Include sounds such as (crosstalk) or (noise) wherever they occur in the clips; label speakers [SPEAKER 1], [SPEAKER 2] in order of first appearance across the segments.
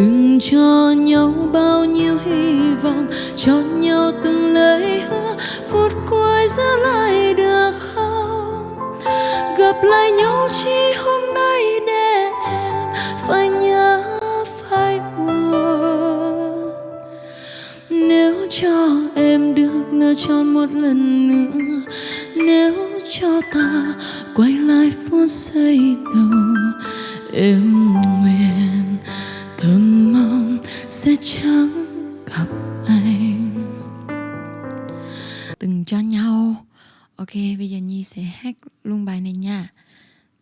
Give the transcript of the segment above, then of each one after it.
[SPEAKER 1] từng cho nhau bao nhiêu hy vọng cho nhau từng lời hứa, phút cuối giữ lại được không? Gặp lại nhau chỉ hôm nay để em phải nhớ phải buồn. Nếu cho em được nở tròn một lần nữa, nếu cho ta quay lại phút giây đầu, em nguyện sẽ chẳng gặp anh. Từng cho nhau. Ok, bây giờ nhi sẽ hát luôn bài này nha.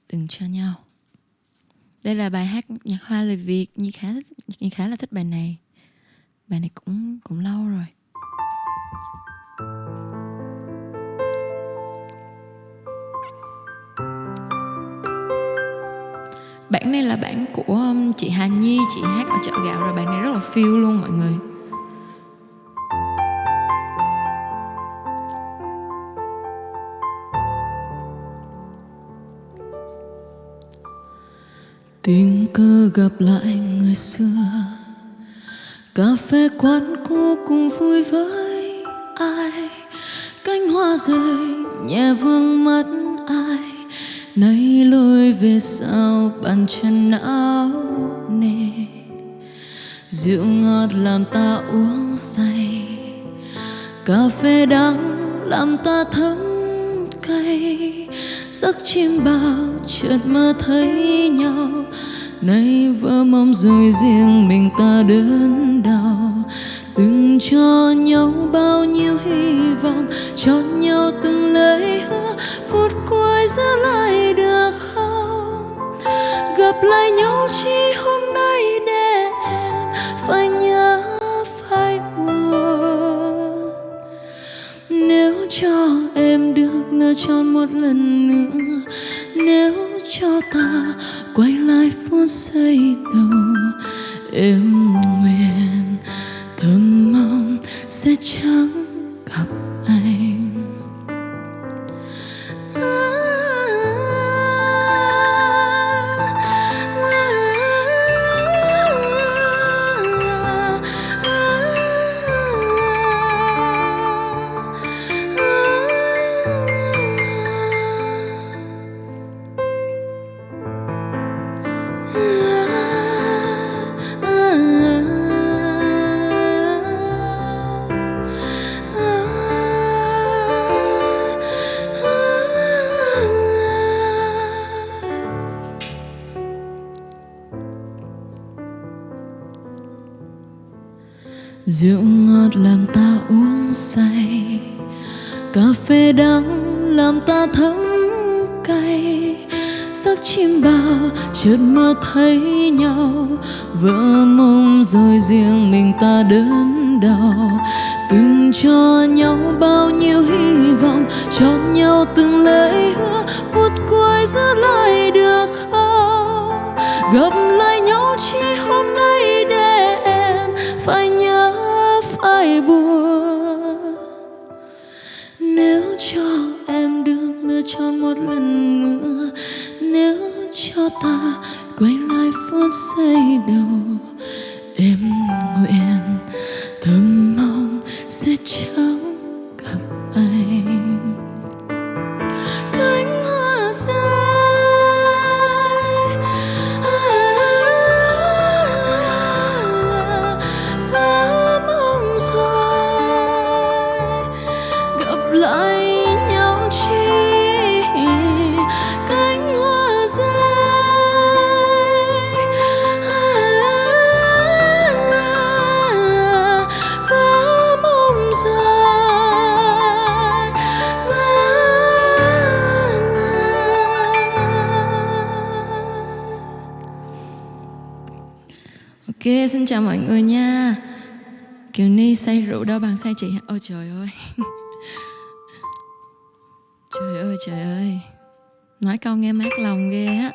[SPEAKER 1] Từng cho nhau. Đây là bài hát nhạc hoa lời việt. Nhi khá nhi khá là thích bài này. Bài này cũng cũng lâu rồi. Bản này là bản của um, chị Hà Nhi, Chị hát ở chợ gạo rồi Bản này rất là feel luôn mọi người. Tình cờ gặp lại người xưa, Cà phê quán cũ cùng vui với ai? Cánh hoa rơi nhẹ vương mắt nay lối về sau bàn chân áo nề. Rượu ngọt làm ta uống say. Cà phê đắng làm ta thấm cay. Giấc chim bao chợt mơ thấy nhau. Nay vỡ mong rồi riêng mình ta đớn đau. Từng cho nhau bao nhiêu hy vọng cho nhau từng lời hứa. Phút cuối ra lại gặp lại nhau chỉ hôm nay để em phải nhớ phải buồn. Nếu cho em được nở tròn một lần nữa, nếu cho ta quay lại phút giây đầu, em nguyện Rượu ngọt làm ta uống say, Cà phê đắng làm ta thấm cay. Giấc chim bao chợt mơ thấy nhau, Vỡ mộng rồi riêng mình ta đớn đau. Từng cho nhau bao nhiêu hy vọng Cho nhau từng lời hứa, Phút cuối giữ lại được không? Gặp nỗi buồn nếu cho em được lựa chọn một lần nữa, nếu cho ta quay lại phút giây đầu, em nguyện Ok, xin chào mọi người nha. Kiều Ni say rượu đâu bằng say chị. Ôi trời ơi. (laughs) Trời ơi trời ơi. Nói câu nghe mát lòng ghê á.